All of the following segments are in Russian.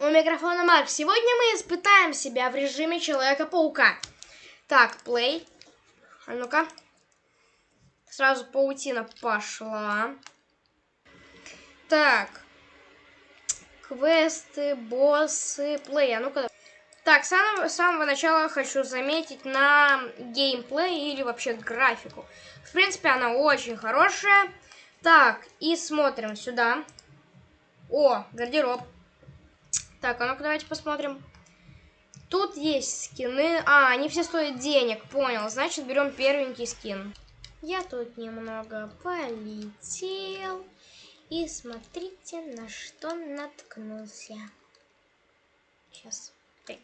У микрофона Марк. Сегодня мы испытаем себя в режиме Человека-паука. Так, плей. А ну-ка. Сразу паутина пошла. Так. Квесты, боссы, плей. А ну-ка. Так, с самого, с самого начала хочу заметить на геймплей или вообще графику. В принципе, она очень хорошая. Так, и смотрим сюда. О, гардероб. Так, а ну-ка давайте посмотрим. Тут есть скины. А, они все стоят денег, понял. Значит, берем первенький скин. Я тут немного полетел. И смотрите, на что наткнулся. Сейчас. Так.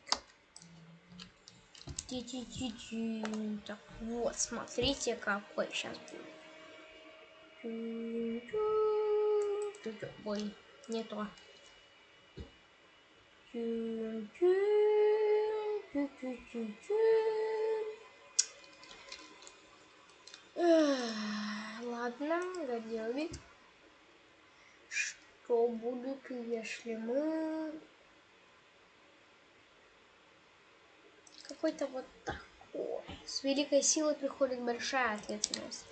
Ти -ти -ти -ти. Так, вот, смотрите, какой сейчас будет. Ой, не то. Ладно, доделали. Что будет, если мы... Какой-то вот такой. С великой силой приходит большая ответственность.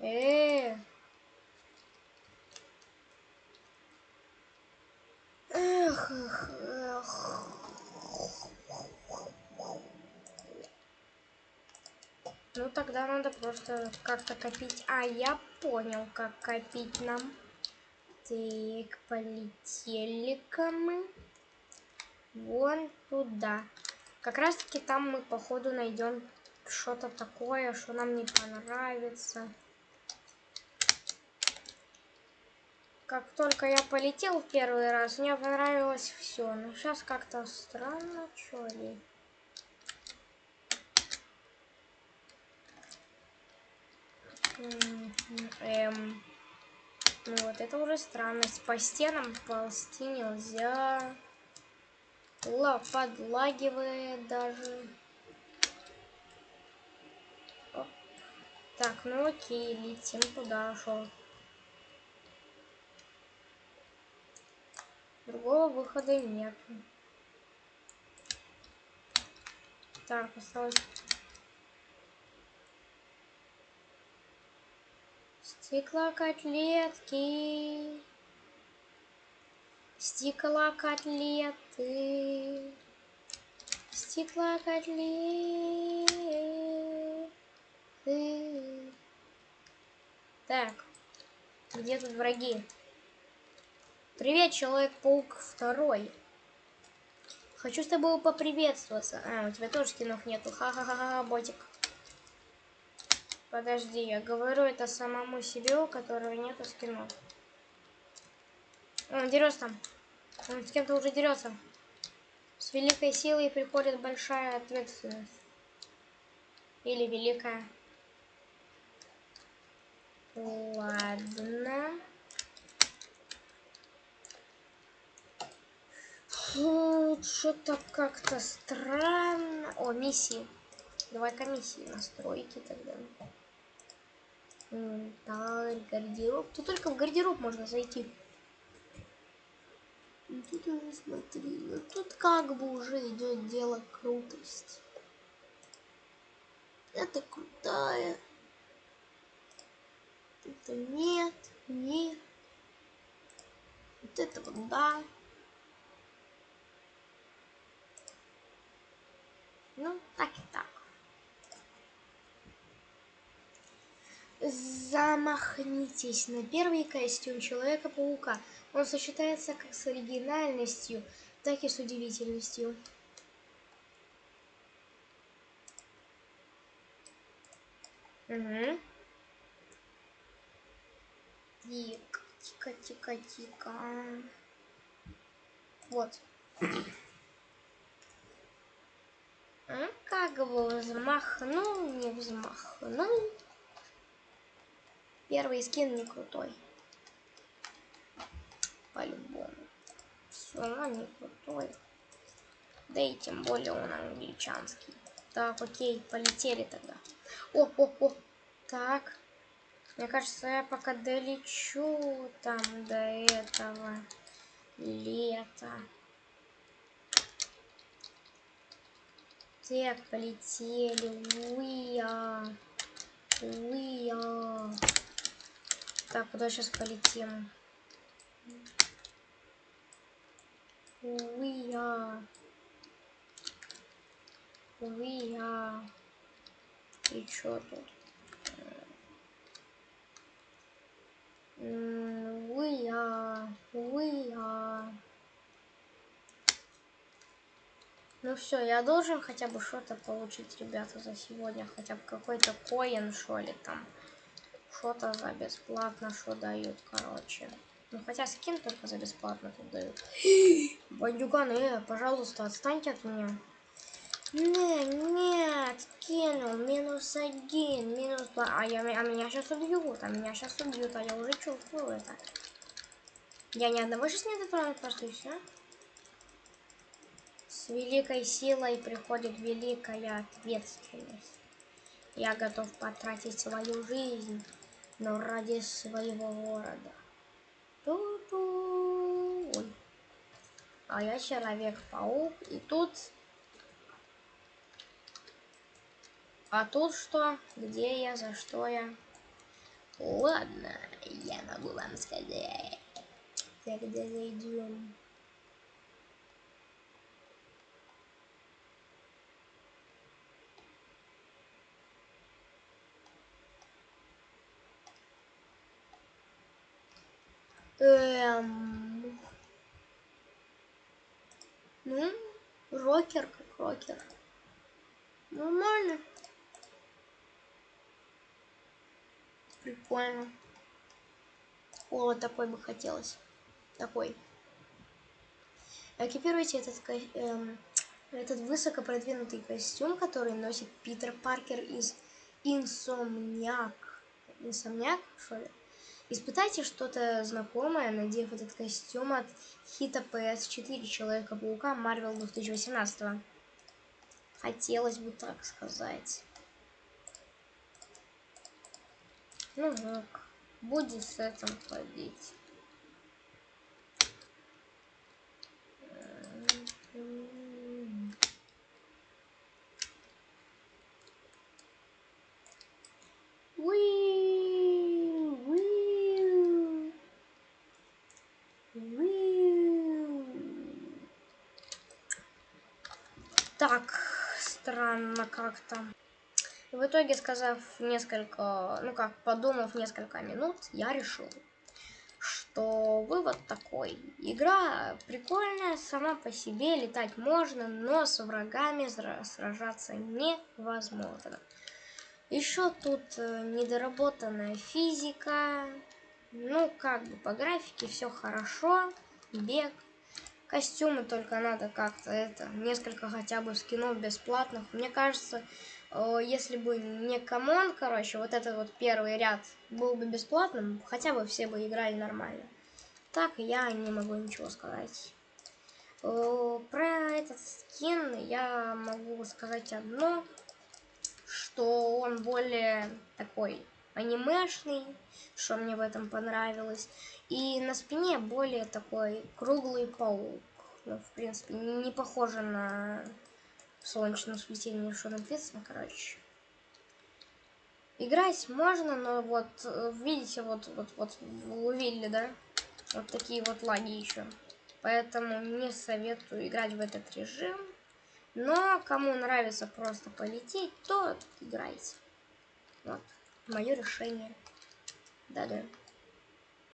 Э, -э, Ну тогда надо просто как-то копить. А, я понял, как копить нам. Так, полетели-ка мы. Вон туда. Как раз таки там мы, походу, найдем что-то такое, что нам не понравится. Как только я полетел первый раз, мне понравилось все. Но сейчас как-то странно, что ли. Эм, ну вот это уже странность. По стенам ползти нельзя. Ла подлагивает даже. Оп. Так, ну окей, летим туда, шел. Другого выхода нет. Так, осталось... Стеклокотлетки. Стеклокотлеты. Стеклокотлеты. Так, где тут враги? Привет, Человек-паук второй. Хочу с тобой поприветствоваться. А, у тебя тоже скинов нету. Ха-ха-ха, ботик. Подожди, я говорю это самому себе, у которого нету скинов. Он дерется там. Он с кем-то уже дерется. С великой силой приходит большая ответственность. Или великая. Ладно. Что-то как-то странно. О, миссии. Давай-ка миссии настройки тогда. Так, гардероб. Тут только в гардероб можно зайти. Ну, тут уже смотри, ну тут как бы уже идет дело крутости. Это крутая. Это нет, нет. Вот это вот да. Ну, так и так. Замахнитесь на первый костюм Человека-паука. Он сочетается как с оригинальностью, так и с удивительностью. Угу. Тихо, тихо, тихо, тихо. Вот. Как бы взмахнул, не взмахнул. Первый скин не крутой. По-любому. Все не крутой. Да и тем более он англичанский. Так, окей, полетели тогда. О, о, о. Так. Мне кажется, я пока долечу там до этого. Лето. Так, полетели. Уя. Уя. Так, куда сейчас полетим? Уя. Уя. И чё тут? Уя. Уя. Ну все, я должен хотя бы что-то получить, ребята, за сегодня. Хотя бы какой-то коин, что ли, там. Что-то за бесплатно, что дают, короче. Ну, хотя скин только за бесплатно тут дают. Бандюганы, э, пожалуйста, отстаньте от меня. Не, нет, кинул, минус один, минус два. А, я, а меня сейчас убьют, а меня сейчас убьют, а я уже чувствую это. Я ни одного сейчас не дотрону, просто и все. С великой силой приходит великая ответственность. Я готов потратить свою жизнь, но ради своего города. Ту-ту. А я человек-паук, и тут А тут что? Где я? За что я? Ладно, я могу вам сказать. Тогда зайдем. Эм... Ну, рокер как рокер. Нормально. Прикольно. О, вот такой бы хотелось. Такой. Экипируйте этот, эм, этот высоко продвинутый костюм, который носит Питер Паркер из Инсомниак. Инсомниак, что ли? Испытайте что-то знакомое, надев этот костюм от хита PS4 Человека-паука Marvel 2018. Хотелось бы так сказать. Ну вот, будет с этим ходить. Так, странно как-то. В итоге, сказав несколько, ну как, подумав несколько минут, я решил, что вывод такой. Игра прикольная, сама по себе, летать можно, но с врагами сражаться невозможно. Еще тут э, недоработанная физика. Ну, как бы по графике все хорошо. Бег. Костюмы только надо как-то это, несколько хотя бы скинов бесплатных. Мне кажется, если бы не come on, короче, вот этот вот первый ряд был бы бесплатным, хотя бы все бы играли нормально. Так я не могу ничего сказать. Про этот скин я могу сказать одно, что он более такой анимешный, что мне в этом понравилось. И на спине более такой круглый паук. Ну, в принципе, не похоже на в солнечном сплетении, что написано, короче. Играть можно, но вот, э, видите, вот, вот, вот, увидели, да? Вот такие вот лаги еще. Поэтому не советую играть в этот режим. Но кому нравится просто полететь, то играйте. Вот, мое решение. Да-да.